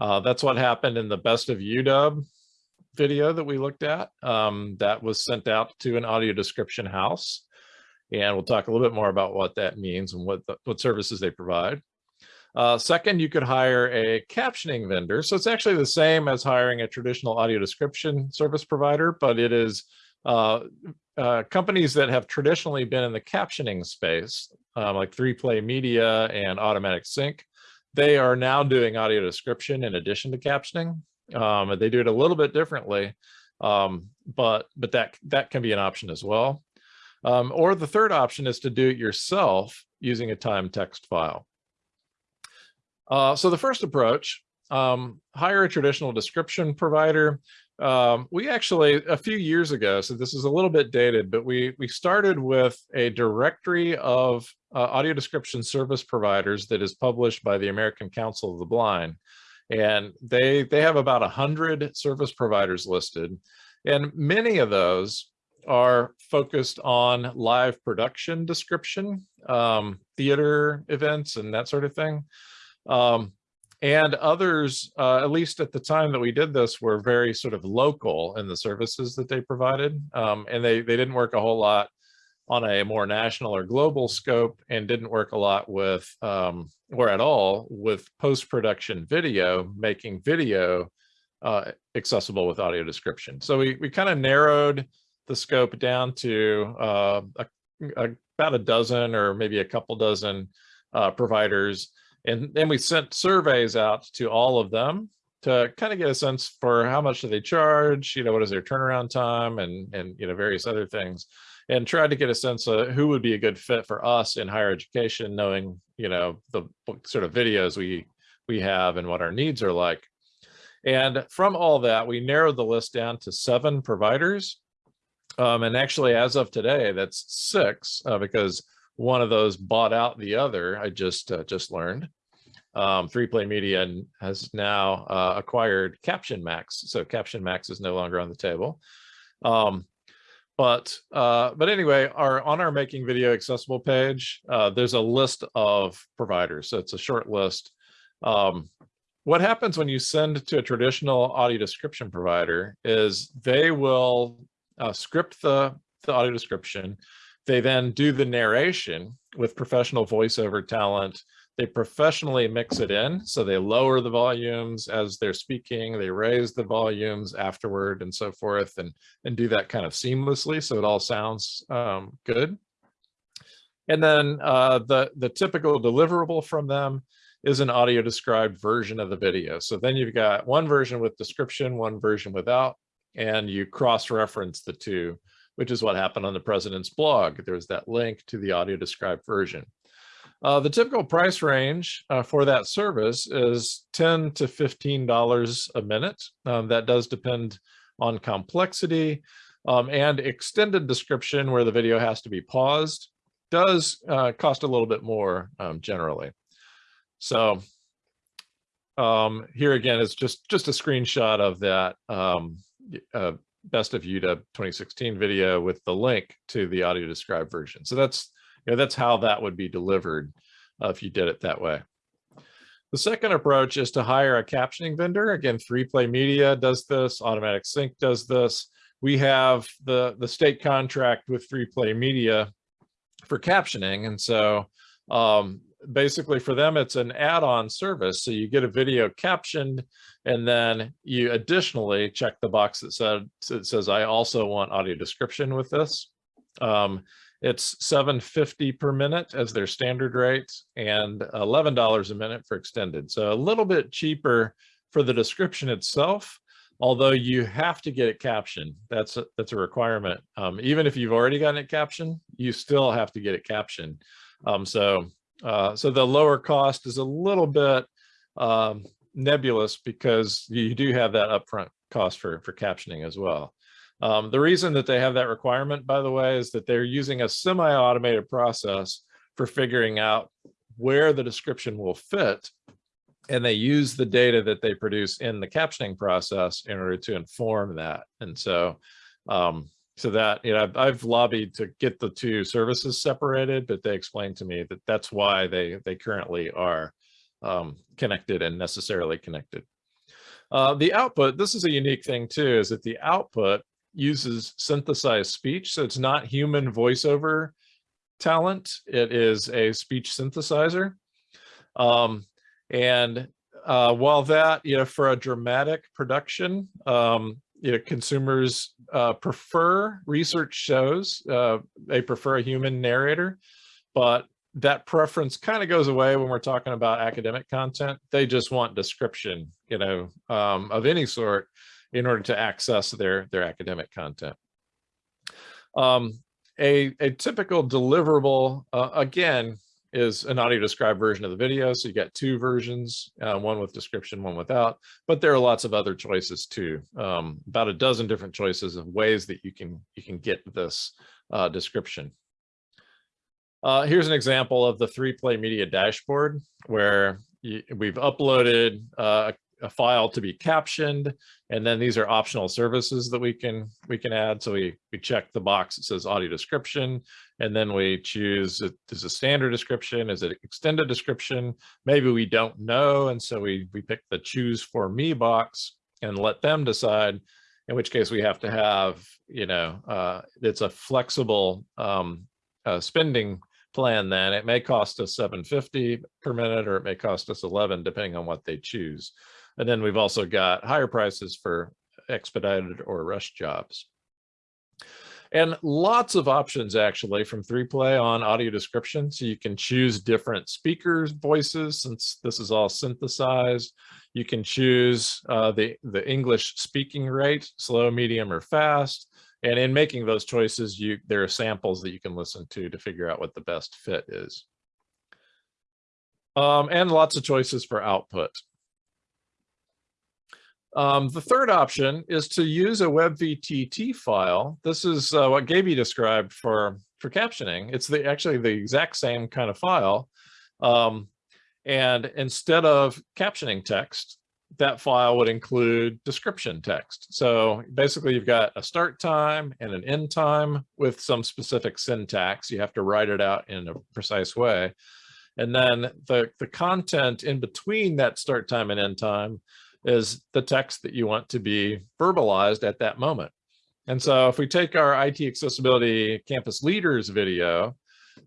Uh, that's what happened in the best of UW video that we looked at. Um, that was sent out to an audio description house. And we'll talk a little bit more about what that means and what, the, what services they provide. Uh, second, you could hire a captioning vendor. So it's actually the same as hiring a traditional audio description service provider, but it is uh, uh, companies that have traditionally been in the captioning space, um, like 3Play Media and Automatic Sync, they are now doing audio description in addition to captioning. Um, they do it a little bit differently, um, but but that that can be an option as well. Um, or the third option is to do it yourself using a time text file. Uh, so the first approach, um, hire a traditional description provider. Um, we actually, a few years ago, so this is a little bit dated, but we, we started with a directory of uh, audio description service providers that is published by the American Council of the Blind. And they, they have about 100 service providers listed. And many of those are focused on live production description, um, theater events and that sort of thing. Um, and others, uh, at least at the time that we did this, were very sort of local in the services that they provided. Um, and they, they didn't work a whole lot on a more national or global scope and didn't work a lot with, um, or at all, with post-production video, making video uh, accessible with audio description. So we, we kind of narrowed the scope down to uh, a, a, about a dozen or maybe a couple dozen uh, providers and then we sent surveys out to all of them to kind of get a sense for how much do they charge, you know, what is their turnaround time and, and, you know, various other things and tried to get a sense of who would be a good fit for us in higher education, knowing, you know, the sort of videos we, we have and what our needs are like. And from all that, we narrowed the list down to seven providers. Um, and actually, as of today, that's six uh, because one of those bought out the other. I just uh, just learned. Um, 3Play Media has now uh, acquired Caption Max, so Caption Max is no longer on the table. Um, but uh, but anyway, our on our Making Video Accessible page, uh, there's a list of providers. So it's a short list. Um, what happens when you send to a traditional audio description provider is they will uh, script the, the audio description they then do the narration with professional voiceover talent. They professionally mix it in. So they lower the volumes as they're speaking, they raise the volumes afterward and so forth and, and do that kind of seamlessly. So it all sounds um, good. And then uh, the, the typical deliverable from them is an audio described version of the video. So then you've got one version with description, one version without, and you cross-reference the two which is what happened on the president's blog. There's that link to the audio described version. Uh, the typical price range uh, for that service is 10 to $15 a minute. Um, that does depend on complexity um, and extended description where the video has to be paused does uh, cost a little bit more um, generally. So um, here again is just just a screenshot of that um, uh, best of UW 2016 video with the link to the audio described version. So that's you know that's how that would be delivered uh, if you did it that way. The second approach is to hire a captioning vendor. Again, 3Play Media does this, Automatic Sync does this. We have the, the state contract with 3Play Media for captioning. And so um, basically for them, it's an add-on service. So you get a video captioned and then you additionally check the box that said, says, I also want audio description with this. Um, it's 750 per minute as their standard rate and $11 a minute for extended. So a little bit cheaper for the description itself, although you have to get it captioned. That's a, that's a requirement. Um, even if you've already gotten it captioned, you still have to get it captioned. Um, so, uh, so the lower cost is a little bit um, nebulous because you do have that upfront cost for, for captioning as well. Um, the reason that they have that requirement, by the way, is that they're using a semi-automated process for figuring out where the description will fit. And they use the data that they produce in the captioning process in order to inform that. And so, um, so that, you know, I've, I've lobbied to get the two services separated, but they explained to me that that's why they, they currently are um, connected and necessarily connected. Uh, the output, this is a unique thing too, is that the output uses synthesized speech. So it's not human voiceover talent. It is a speech synthesizer. Um, and uh, while that, you know, for a dramatic production, um, you know, consumers uh, prefer research shows, uh, they prefer a human narrator, but that preference kind of goes away when we're talking about academic content. They just want description, you know, um, of any sort in order to access their, their academic content. Um, a, a typical deliverable, uh, again, is an audio described version of the video. So you got two versions, uh, one with description, one without, but there are lots of other choices too. Um, about a dozen different choices of ways that you can, you can get this uh, description. Uh, here's an example of the 3Play Media dashboard where you, we've uploaded uh, a file to be captioned. And then these are optional services that we can we can add. So we, we check the box that says audio description, and then we choose, is a standard description? Is it extended description? Maybe we don't know. And so we, we pick the choose for me box and let them decide, in which case we have to have, you know, uh, it's a flexible um, uh, spending plan then it may cost us 750 per minute or it may cost us 11 depending on what they choose and then we've also got higher prices for expedited or rush jobs. And lots of options actually from 3Play on audio description. So you can choose different speakers voices since this is all synthesized. You can choose uh, the, the English speaking rate, slow, medium, or fast. And in making those choices, you there are samples that you can listen to to figure out what the best fit is. Um, and lots of choices for output. Um, the third option is to use a WebVTT file. This is uh, what Gaby described for, for captioning. It's the actually the exact same kind of file. Um, and instead of captioning text, that file would include description text. So basically you've got a start time and an end time with some specific syntax. You have to write it out in a precise way. And then the, the content in between that start time and end time is the text that you want to be verbalized at that moment. And so if we take our IT accessibility campus leaders video,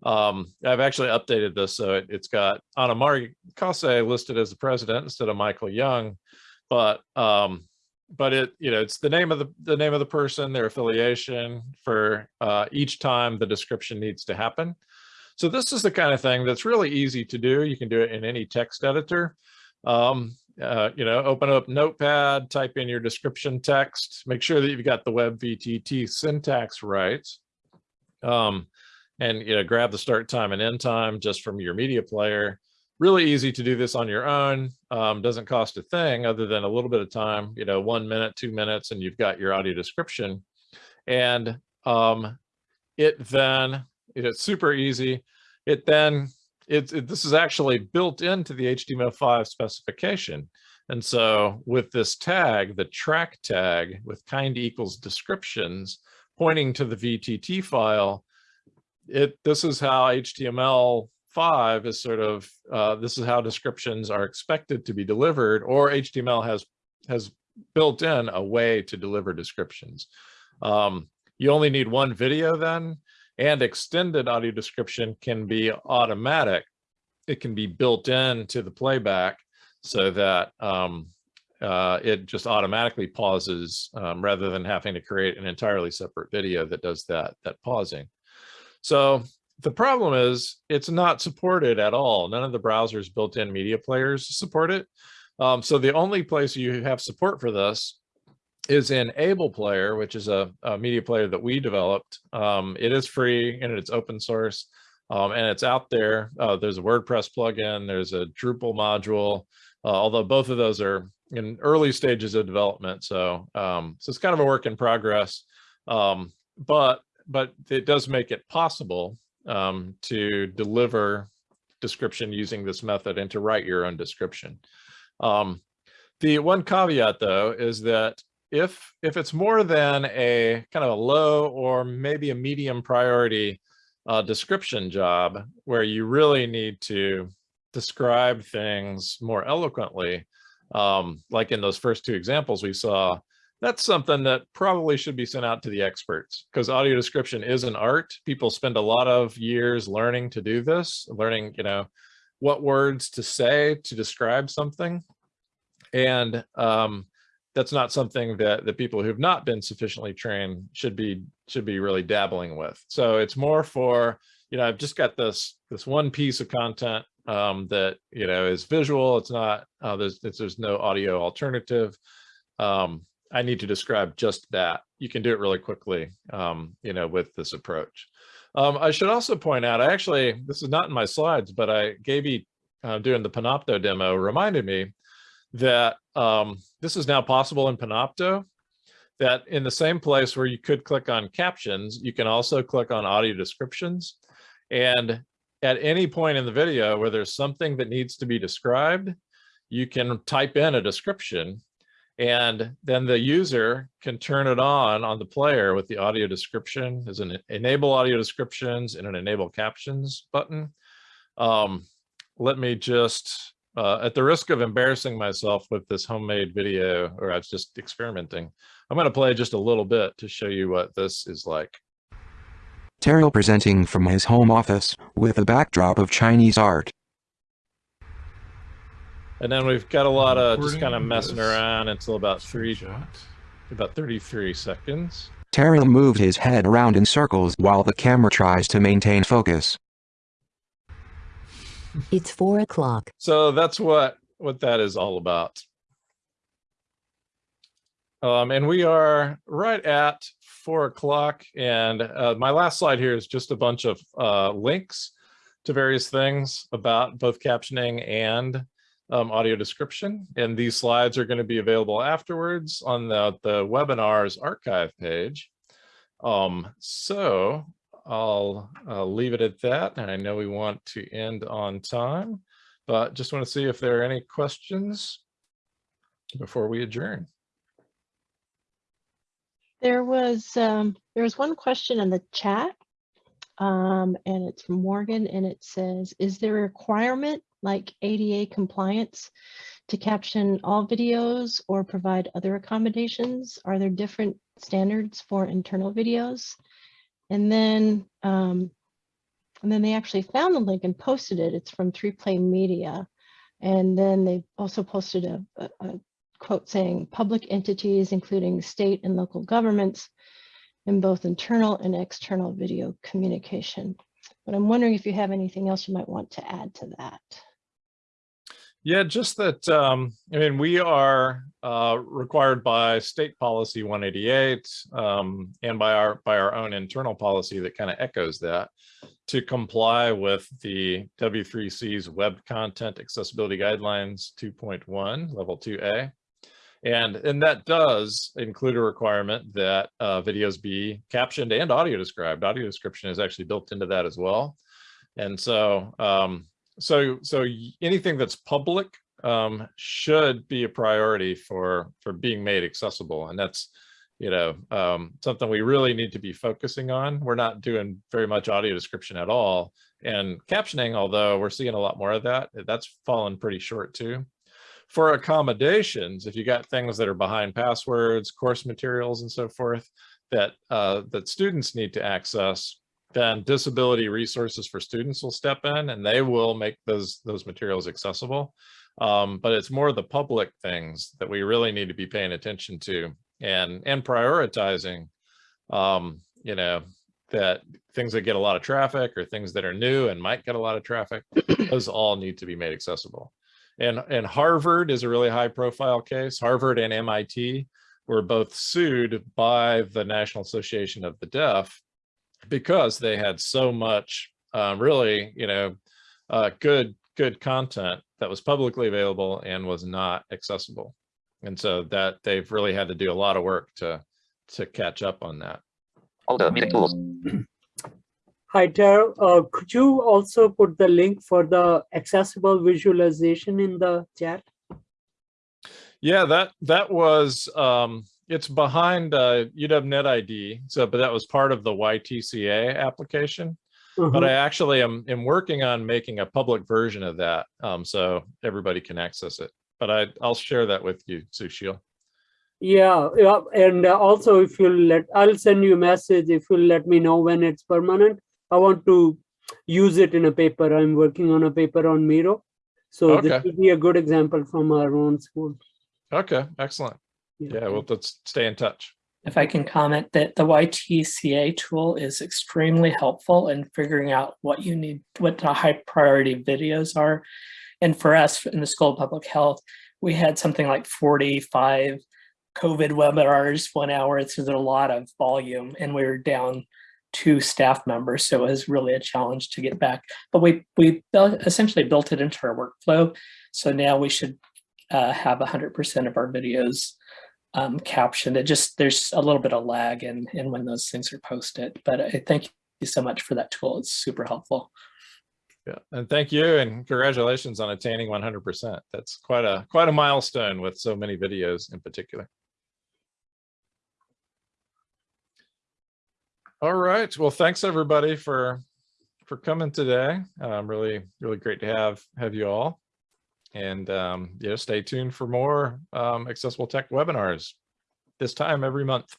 um, I've actually updated this so it, has got Anamari Kase listed as the president instead of Michael Young, but um, but it you know it's the name of the the name of the person, their affiliation for uh, each time the description needs to happen. So this is the kind of thing that's really easy to do. You can do it in any text editor. Um, uh, you know, open up Notepad, type in your description text, make sure that you've got the web VTT syntax right. Um, and, you know, grab the start time and end time just from your media player. Really easy to do this on your own. Um, doesn't cost a thing other than a little bit of time, you know, one minute, two minutes, and you've got your audio description. And um, it then, it's super easy. It then it's it, this is actually built into the HTML5 specification. And so with this tag, the track tag with kind equals descriptions pointing to the VTT file, it this is how HTML5 is sort of, uh, this is how descriptions are expected to be delivered or HTML has, has built in a way to deliver descriptions. Um, you only need one video then, and extended audio description can be automatic. It can be built into the playback so that um, uh, it just automatically pauses um, rather than having to create an entirely separate video that does that, that pausing. So the problem is it's not supported at all. None of the browsers built in media players support it. Um, so the only place you have support for this is in Able Player, which is a, a media player that we developed. Um, it is free and it's open source um, and it's out there. Uh, there's a WordPress plugin, there's a Drupal module, uh, although both of those are in early stages of development. So, um, so it's kind of a work in progress, um, but, but it does make it possible um, to deliver description using this method and to write your own description. Um, the one caveat though is that if if it's more than a kind of a low or maybe a medium priority uh, description job where you really need to describe things more eloquently, um, like in those first two examples we saw, that's something that probably should be sent out to the experts because audio description is an art. People spend a lot of years learning to do this, learning, you know, what words to say to describe something. And um, that's not something that the people who've not been sufficiently trained should be should be really dabbling with. So it's more for, you know, I've just got this this one piece of content um, that, you know, is visual. It's not, uh, there's, there's no audio alternative. Um, I need to describe just that. You can do it really quickly, um, you know, with this approach. Um, I should also point out, I actually, this is not in my slides, but I gave you uh, doing the Panopto demo reminded me that um, this is now possible in Panopto, that in the same place where you could click on captions, you can also click on audio descriptions. And at any point in the video where there's something that needs to be described, you can type in a description and then the user can turn it on on the player with the audio description. There's an enable audio descriptions and an enable captions button. Um, let me just uh, at the risk of embarrassing myself with this homemade video, or I was just experimenting, I'm going to play just a little bit to show you what this is like. Terrill presenting from his home office, with a backdrop of Chinese art. And then we've got a lot of just kind of messing around until about three, about 33 seconds. Terrill moved his head around in circles while the camera tries to maintain focus. It's four o'clock. So that's what what that is all about. Um, and we are right at four o'clock. And uh, my last slide here is just a bunch of uh, links to various things about both captioning and um, audio description. And these slides are going to be available afterwards on the, the webinars archive page. Um, so I'll, I'll leave it at that. And I know we want to end on time, but just want to see if there are any questions before we adjourn. There was um, there was one question in the chat, um, and it's from Morgan, and it says, "Is there a requirement like ADA compliance to caption all videos or provide other accommodations? Are there different standards for internal videos?" And then, um, and then they actually found the link and posted it. It's from 3Play Media. And then they also posted a, a, a quote saying public entities, including state and local governments, in both internal and external video communication. But I'm wondering if you have anything else you might want to add to that. Yeah, just that, um, I mean, we are uh, required by state policy 188 um, and by our by our own internal policy that kind of echoes that to comply with the W3C's Web Content Accessibility Guidelines 2.1, level 2A. And, and that does include a requirement that uh, videos be captioned and audio described. Audio description is actually built into that as well. And so um, so so anything that's public um, should be a priority for for being made accessible, and that's you know um, something we really need to be focusing on. We're not doing very much audio description at all, and captioning, although we're seeing a lot more of that, that's fallen pretty short too. For accommodations, if you got things that are behind passwords, course materials, and so forth that uh, that students need to access, then disability resources for students will step in and they will make those those materials accessible. Um, but it's more the public things that we really need to be paying attention to and and prioritizing. Um, you know that things that get a lot of traffic or things that are new and might get a lot of traffic, those all need to be made accessible. And and Harvard is a really high profile case. Harvard and MIT were both sued by the National Association of the Deaf because they had so much uh, really, you know, uh, good good content that was publicly available and was not accessible. And so that they've really had to do a lot of work to to catch up on that. Folder, meeting tools. Hi, Terrill. Uh, could you also put the link for the accessible visualization in the chat? Yeah, that that was um it's behind uh UW ID. So but that was part of the YTCA application. But I Mhm. actually am am working on making a public version of that um so everybody can access it. But I I'll share that with you, Sushil. Yeah, yeah, and also if you let, I'll send you a message if you let me know when it's permanent. I want to use it in a paper. I'm working on a paper on Miro. So this would be a good example from our own school. Okay, excellent. Yeah, well, let's stay in touch. if I can comment that the YTCA tool is extremely helpful in figuring out what you need, what the high priority videos are. And for us in the School of Public Health, we had something like 45 COVID webinars, one hour. So there's a lot of volume and we were down two staff members. So it was really a challenge to get back. But we, we essentially built it into our workflow. So now we should uh, have 100% of our videos um, captioned. It just, there's a little bit of lag in, in when those things are posted, but I thank you so much for that tool. It's super helpful. Yeah, and thank you and congratulations on attaining 100%. That's quite a quite a milestone with so many videos in particular. All right, well, thanks everybody for for coming today. Um, really, really great to have have you all. And um, yeah, stay tuned for more um, accessible tech webinars this time every month.